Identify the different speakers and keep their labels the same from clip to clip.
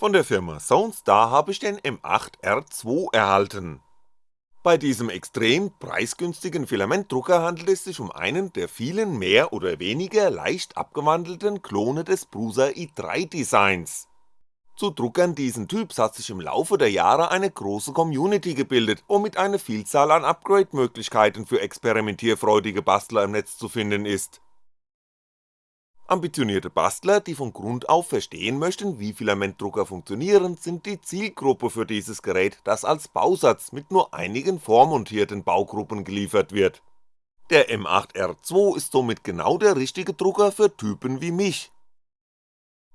Speaker 1: Von der Firma Soundstar habe ich den M8R2 erhalten. Bei diesem extrem preisgünstigen Filamentdrucker handelt es sich um einen der vielen mehr oder weniger leicht abgewandelten Klone des Prusa i3 Designs. Zu Druckern diesen Typs hat sich im Laufe der Jahre eine große Community gebildet, womit eine Vielzahl an Upgrade-Möglichkeiten für experimentierfreudige Bastler im Netz zu finden ist Ambitionierte Bastler, die von Grund auf verstehen möchten, wie Filamentdrucker funktionieren, sind die Zielgruppe für dieses Gerät, das als Bausatz mit nur einigen vormontierten Baugruppen geliefert wird. Der M8R2 ist somit genau der richtige Drucker für Typen wie mich.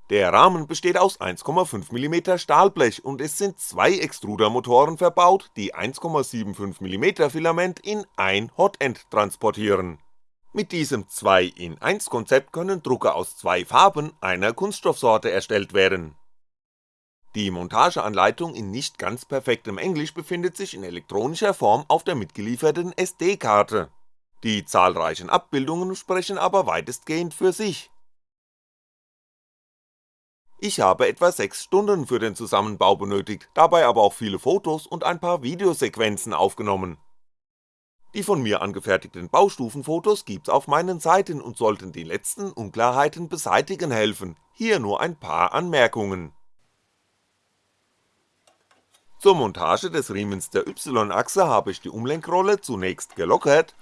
Speaker 1: Der Rahmen besteht aus 1,5mm Stahlblech und es sind zwei Extrudermotoren verbaut, die 1,75mm Filament in ein Hotend transportieren mit diesem 2 in 1 Konzept können Drucker aus zwei Farben einer Kunststoffsorte erstellt werden. Die Montageanleitung in nicht ganz perfektem Englisch befindet sich in elektronischer Form auf der mitgelieferten SD-Karte. Die zahlreichen Abbildungen sprechen aber weitestgehend für sich. Ich habe etwa 6 Stunden für den Zusammenbau benötigt, dabei aber auch viele Fotos und ein paar Videosequenzen aufgenommen die von mir angefertigten Baustufenfotos gibt's auf meinen Seiten und sollten die letzten Unklarheiten beseitigen helfen, hier nur ein paar Anmerkungen. Zur Montage des Riemens der Y-Achse habe ich die Umlenkrolle zunächst gelockert,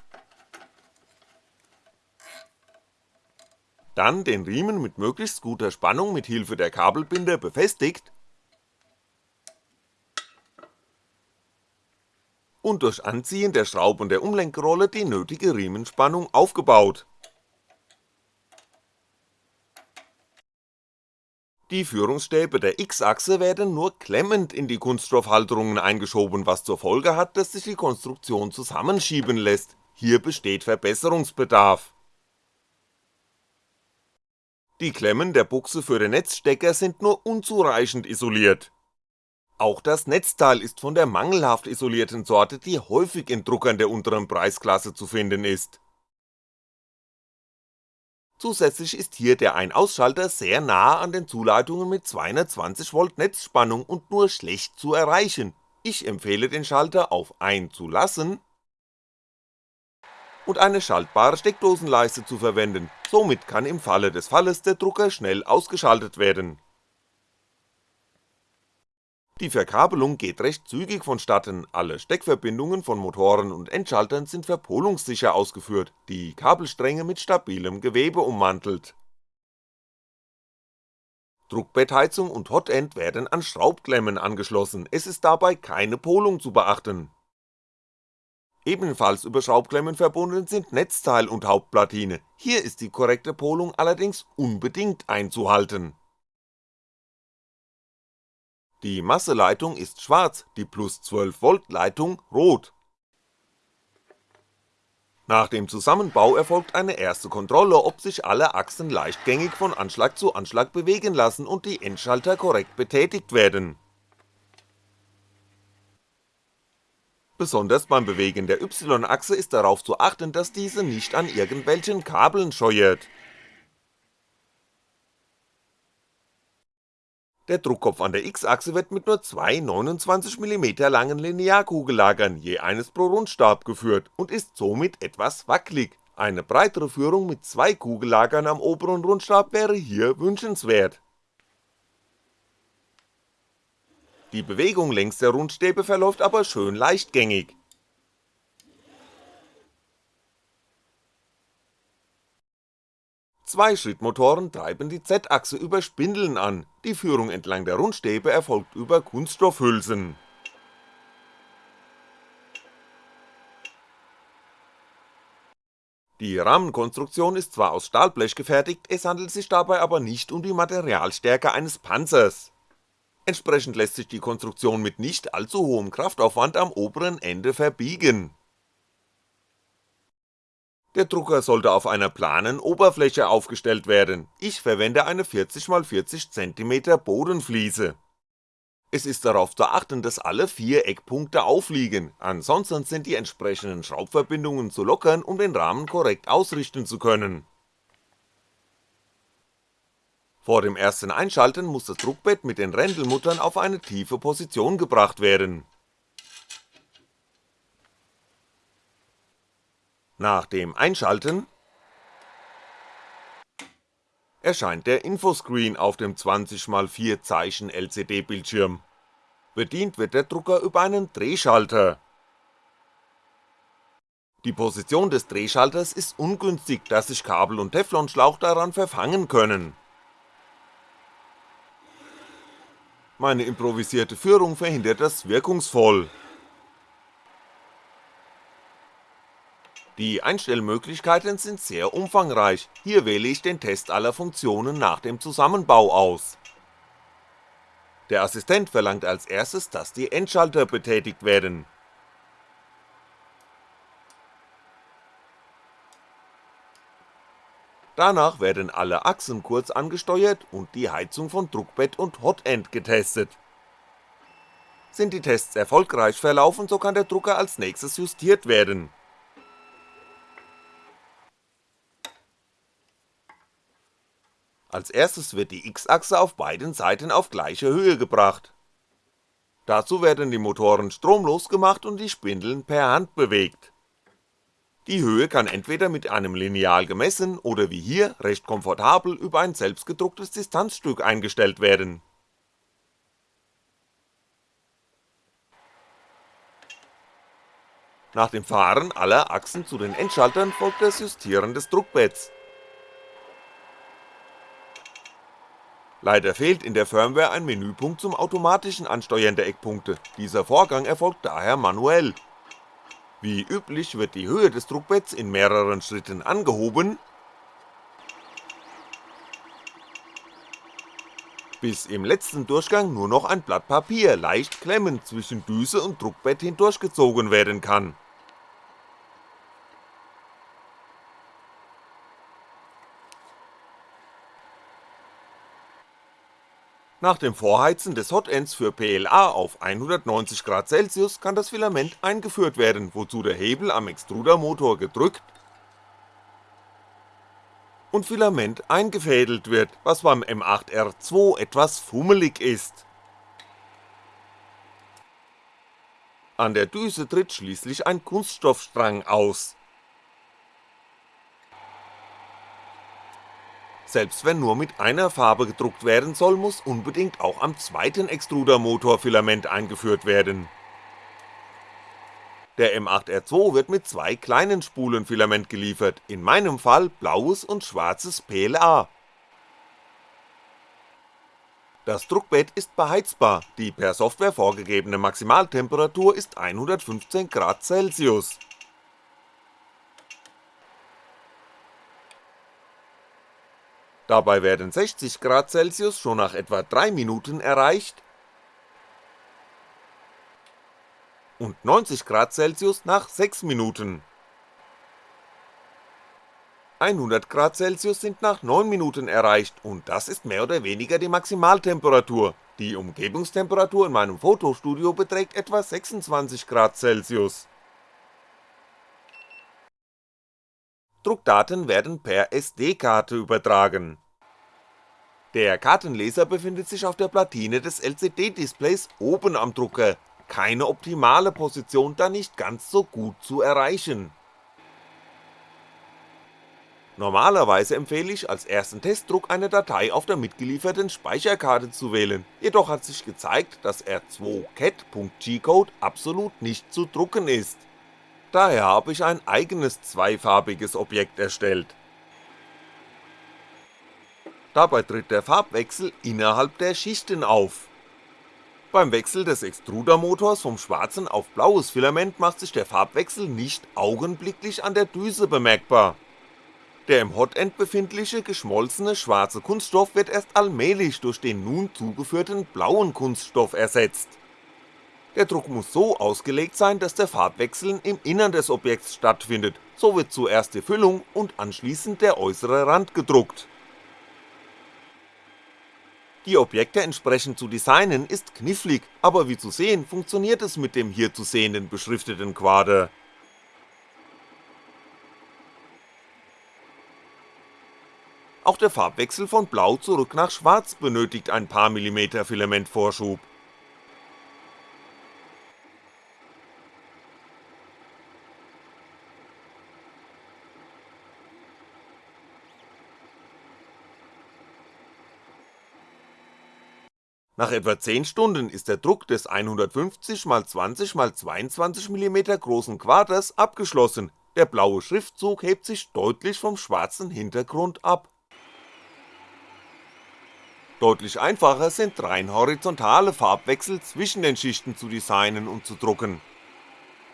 Speaker 1: dann den Riemen mit möglichst guter Spannung mit Hilfe der Kabelbinder befestigt und durch Anziehen der Schrauben der Umlenkrolle die nötige Riemenspannung aufgebaut. Die Führungsstäbe der X-Achse werden nur klemmend in die Kunststoffhalterungen eingeschoben, was zur Folge hat, dass sich die Konstruktion zusammenschieben lässt, hier besteht Verbesserungsbedarf. Die Klemmen der Buchse für den Netzstecker sind nur unzureichend isoliert, auch das Netzteil ist von der mangelhaft isolierten Sorte, die häufig in Druckern der unteren Preisklasse zu finden ist. Zusätzlich ist hier der Ein-Ausschalter sehr nahe an den Zuleitungen mit 220V Netzspannung und nur schlecht zu erreichen, ich empfehle den Schalter auf Ein zu lassen und eine schaltbare Steckdosenleiste zu verwenden, somit kann im Falle des Falles der Drucker schnell ausgeschaltet werden die Verkabelung geht recht zügig vonstatten, alle Steckverbindungen von Motoren und Endschaltern sind verpolungssicher ausgeführt, die Kabelstränge mit stabilem Gewebe ummantelt. Druckbettheizung und Hotend werden an Schraubklemmen angeschlossen, es ist dabei keine Polung zu beachten. Ebenfalls über Schraubklemmen verbunden sind Netzteil und Hauptplatine, hier ist die korrekte Polung allerdings unbedingt einzuhalten die Masseleitung ist schwarz, die plus 12V Leitung rot. Nach dem Zusammenbau erfolgt eine erste Kontrolle, ob sich alle Achsen leichtgängig von Anschlag zu Anschlag bewegen lassen und die Endschalter korrekt betätigt werden. Besonders beim Bewegen der Y-Achse ist darauf zu achten, dass diese nicht an irgendwelchen Kabeln scheuert Der Druckkopf an der X-Achse wird mit nur zwei 29mm langen Linearkugellagern, je eines pro Rundstab geführt und ist somit etwas wackelig, eine breitere Führung mit zwei Kugellagern am oberen Rundstab wäre hier wünschenswert. Die Bewegung längs der Rundstäbe verläuft aber schön leichtgängig, Zwei Schrittmotoren treiben die Z-Achse über Spindeln an, die Führung entlang der Rundstäbe erfolgt über Kunststoffhülsen. Die Rahmenkonstruktion ist zwar aus Stahlblech gefertigt, es handelt sich dabei aber nicht um die Materialstärke eines Panzers. Entsprechend lässt sich die Konstruktion mit nicht allzu hohem Kraftaufwand am oberen Ende verbiegen der Drucker sollte auf einer planen Oberfläche aufgestellt werden, ich verwende eine 40x40cm Bodenfliese. Es ist darauf zu achten, dass alle vier Eckpunkte aufliegen, ansonsten sind die entsprechenden Schraubverbindungen zu lockern, um den Rahmen korrekt ausrichten zu können. Vor dem ersten Einschalten muss das Druckbett mit den Rändelmuttern auf eine tiefe Position gebracht werden. Nach dem Einschalten erscheint der Infoscreen auf dem 20x4 Zeichen LCD-Bildschirm. Bedient wird der Drucker über einen Drehschalter. Die Position des Drehschalters ist ungünstig, da sich Kabel und Teflonschlauch daran verfangen können. Meine improvisierte Führung verhindert das wirkungsvoll. Die Einstellmöglichkeiten sind sehr umfangreich, hier wähle ich den Test aller Funktionen nach dem Zusammenbau aus. Der Assistent verlangt als erstes, dass die Endschalter betätigt werden. Danach werden alle Achsen kurz angesteuert und die Heizung von Druckbett und Hotend getestet. Sind die Tests erfolgreich verlaufen, so kann der Drucker als nächstes justiert werden Als erstes wird die X-Achse auf beiden Seiten auf gleiche Höhe gebracht. Dazu werden die Motoren stromlos gemacht und die Spindeln per Hand bewegt. Die Höhe kann entweder mit einem Lineal gemessen oder wie hier recht komfortabel über ein selbstgedrucktes Distanzstück eingestellt werden. Nach dem Fahren aller Achsen zu den Endschaltern folgt das Justieren des Druckbetts Leider fehlt in der Firmware ein Menüpunkt zum automatischen Ansteuern der Eckpunkte, dieser Vorgang erfolgt daher manuell. Wie üblich wird die Höhe des Druckbetts in mehreren Schritten angehoben, bis im letzten Durchgang nur noch ein Blatt Papier leicht klemmend zwischen Düse und Druckbett hindurchgezogen werden kann Nach dem Vorheizen des Hotends für PLA auf 190 Celsius kann das Filament eingeführt werden, wozu der Hebel am Extrudermotor gedrückt und Filament eingefädelt wird, was beim M8R2 etwas fummelig ist. An der Düse tritt schließlich ein Kunststoffstrang aus Selbst wenn nur mit einer Farbe gedruckt werden soll, muss unbedingt auch am zweiten Extrudermotor Filament eingeführt werden. Der M8R2 wird mit zwei kleinen Spulen Filament geliefert, in meinem Fall blaues und schwarzes PLA. Das Druckbett ist beheizbar, die per Software vorgegebene Maximaltemperatur ist 115 Grad Celsius Dabei werden 60°C schon nach etwa 3 Minuten erreicht und 90°C nach 6 Minuten. 100°C sind nach 9 Minuten erreicht und das ist mehr oder weniger die Maximaltemperatur, die Umgebungstemperatur in meinem Fotostudio beträgt etwa 26°C. Druckdaten werden per SD-Karte übertragen. Der Kartenleser befindet sich auf der Platine des LCD-Displays oben am Drucker, keine optimale Position, da nicht ganz so gut zu erreichen. Normalerweise empfehle ich als ersten Testdruck eine Datei auf der mitgelieferten Speicherkarte zu wählen, jedoch hat sich gezeigt, dass R2cat.gcode absolut nicht zu drucken ist Daher habe ich ein eigenes zweifarbiges Objekt erstellt. Dabei tritt der Farbwechsel innerhalb der Schichten auf. Beim Wechsel des Extrudermotors vom schwarzen auf blaues Filament macht sich der Farbwechsel nicht augenblicklich an der Düse bemerkbar. Der im Hotend befindliche geschmolzene schwarze Kunststoff wird erst allmählich durch den nun zugeführten blauen Kunststoff ersetzt der Druck muss so ausgelegt sein, dass der Farbwechsel im Innern des Objekts stattfindet, so wird zuerst die Füllung und anschließend der äußere Rand gedruckt. Die Objekte entsprechend zu designen ist knifflig, aber wie zu sehen funktioniert es mit dem hier zu sehenden beschrifteten Quader. Auch der Farbwechsel von blau zurück nach schwarz benötigt ein paar Millimeter Filamentvorschub. Nach etwa 10 Stunden ist der Druck des 150x20x22mm großen Quaders abgeschlossen, der blaue Schriftzug hebt sich deutlich vom schwarzen Hintergrund ab. Deutlich einfacher sind rein horizontale Farbwechsel zwischen den Schichten zu designen und zu drucken.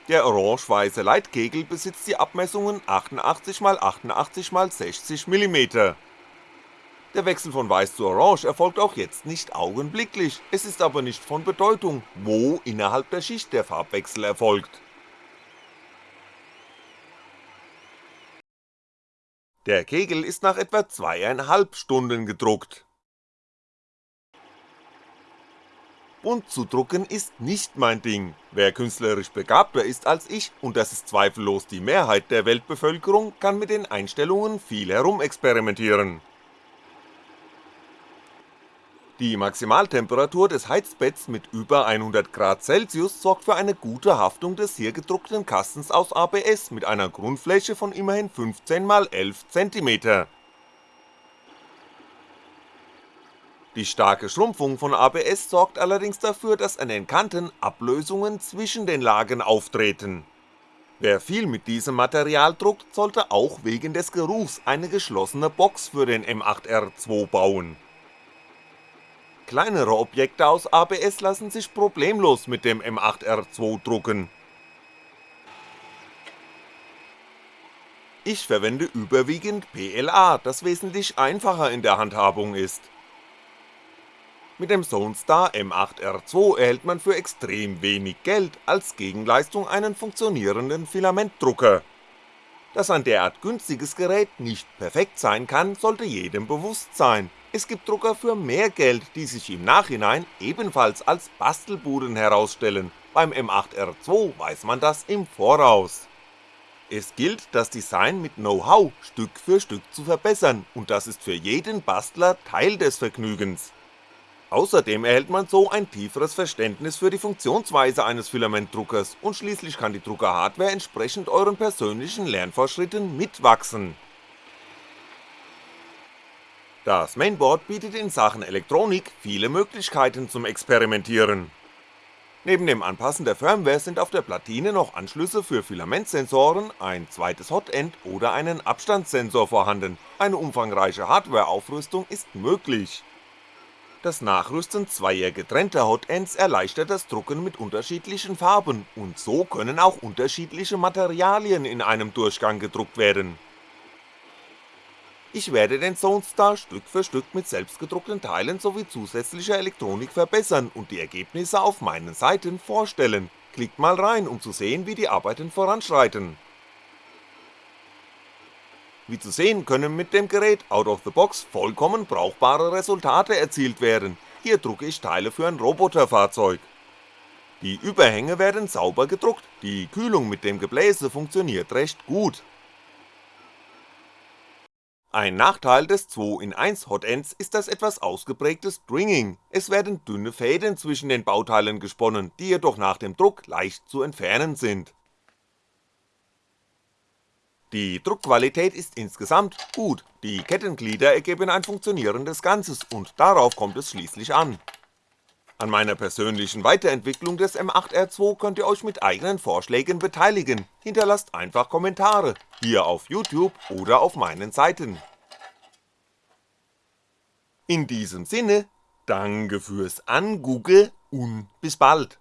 Speaker 1: Der orange-weiße Leitkegel besitzt die Abmessungen 88x88x60mm der Wechsel von Weiß zu Orange erfolgt auch jetzt nicht augenblicklich, es ist aber nicht von Bedeutung, wo innerhalb der Schicht der Farbwechsel erfolgt. Der Kegel ist nach etwa zweieinhalb Stunden gedruckt. Bunt zu drucken ist nicht mein Ding, wer künstlerisch begabter ist als ich, und das ist zweifellos die Mehrheit der Weltbevölkerung, kann mit den Einstellungen viel herumexperimentieren die Maximaltemperatur des Heizbetts mit über 100°C sorgt für eine gute Haftung des hier gedruckten Kastens aus ABS mit einer Grundfläche von immerhin 15x11cm. Die starke Schrumpfung von ABS sorgt allerdings dafür, dass an den Kanten Ablösungen zwischen den Lagen auftreten. Wer viel mit diesem Material druckt, sollte auch wegen des Geruchs eine geschlossene Box für den M8R2 bauen Kleinere Objekte aus ABS lassen sich problemlos mit dem M8R2 drucken. Ich verwende überwiegend PLA, das wesentlich einfacher in der Handhabung ist. Mit dem Zonestar M8R2 erhält man für extrem wenig Geld als Gegenleistung einen funktionierenden Filamentdrucker. Dass ein derart günstiges Gerät nicht perfekt sein kann, sollte jedem bewusst sein, es gibt Drucker für mehr Geld, die sich im Nachhinein ebenfalls als Bastelbuden herausstellen, beim M8R2 weiß man das im Voraus. Es gilt, das Design mit Know-how Stück für Stück zu verbessern und das ist für jeden Bastler Teil des Vergnügens. Außerdem erhält man so ein tieferes Verständnis für die Funktionsweise eines Filamentdruckers und schließlich kann die Druckerhardware entsprechend euren persönlichen Lernfortschritten mitwachsen das Mainboard bietet in Sachen Elektronik viele Möglichkeiten zum Experimentieren. Neben dem Anpassen der Firmware sind auf der Platine noch Anschlüsse für Filamentsensoren, ein zweites Hotend oder einen Abstandssensor vorhanden, eine umfangreiche Hardwareaufrüstung ist möglich. Das Nachrüsten zweier getrennter Hotends erleichtert das Drucken mit unterschiedlichen Farben und so können auch unterschiedliche Materialien in einem Durchgang gedruckt werden ich werde den Zonestar Stück für Stück mit selbstgedruckten Teilen sowie zusätzlicher Elektronik verbessern und die Ergebnisse auf meinen Seiten vorstellen, klickt mal rein um zu sehen wie die Arbeiten voranschreiten. Wie zu sehen können mit dem Gerät out of the box vollkommen brauchbare Resultate erzielt werden, hier drucke ich Teile für ein Roboterfahrzeug. Die Überhänge werden sauber gedruckt, die Kühlung mit dem Gebläse funktioniert recht gut ein Nachteil des 2 in 1 Hotends ist das etwas ausgeprägte Stringing, es werden dünne Fäden zwischen den Bauteilen gesponnen, die jedoch nach dem Druck leicht zu entfernen sind. Die Druckqualität ist insgesamt gut, die Kettenglieder ergeben ein funktionierendes Ganzes und darauf kommt es schließlich an an meiner persönlichen Weiterentwicklung des M8R2 könnt ihr euch mit eigenen Vorschlägen beteiligen, hinterlasst einfach Kommentare, hier auf YouTube oder auf meinen Seiten. In diesem Sinne, danke fürs Angoogle und bis bald.